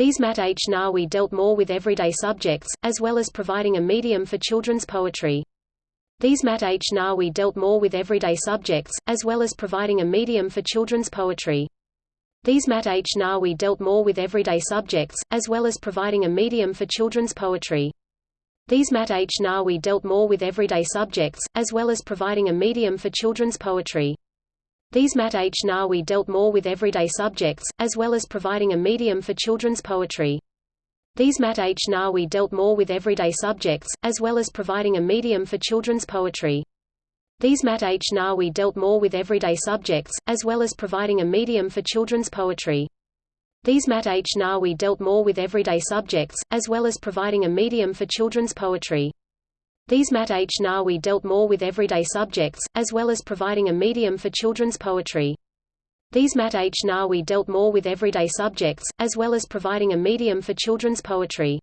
These mathnawi dealt more with everyday subjects, as well as providing a medium for children's poetry. These Mat H. Nawi dealt more with everyday subjects, as well as providing a medium for children's poetry. These mathnawi dealt more with everyday subjects, as well as providing a medium for children's poetry. These Mat H. Nawi dealt more with everyday subjects, as well as providing a medium for children's poetry. These Mat H. Nawi dealt more with everyday subjects, as well as providing a medium for children's poetry. These mathnawi dealt more with everyday subjects, as well as providing a medium for children's poetry. These Mat H. Nawi dealt more with everyday subjects, as well as providing a medium for children's poetry. These mathnawi dealt more with everyday subjects, as well as providing a medium for children's poetry. These Mat H. Nawi dealt more with everyday subjects, as well as providing a medium for children's poetry. These Mat H. Nawi dealt more with everyday subjects, as well as providing a medium for children's poetry.